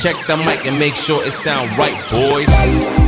Check the mic and make sure it sound right, boys.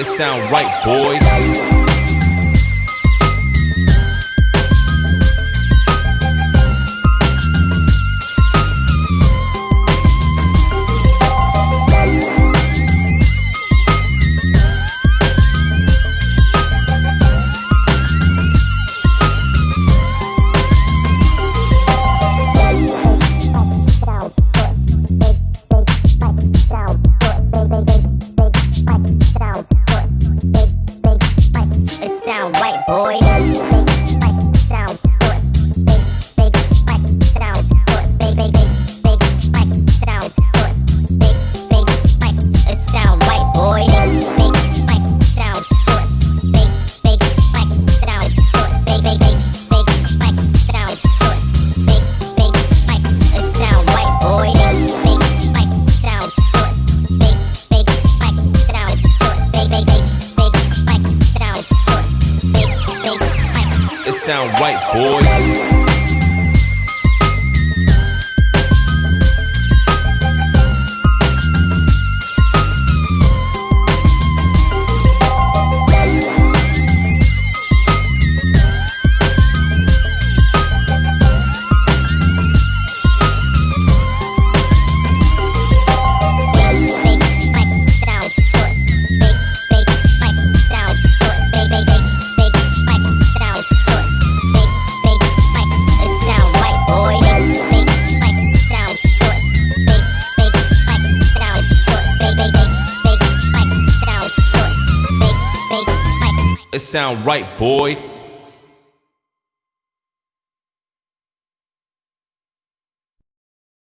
It sound right, boys. Sound white boy. Sound right, boys. Sound right, boy.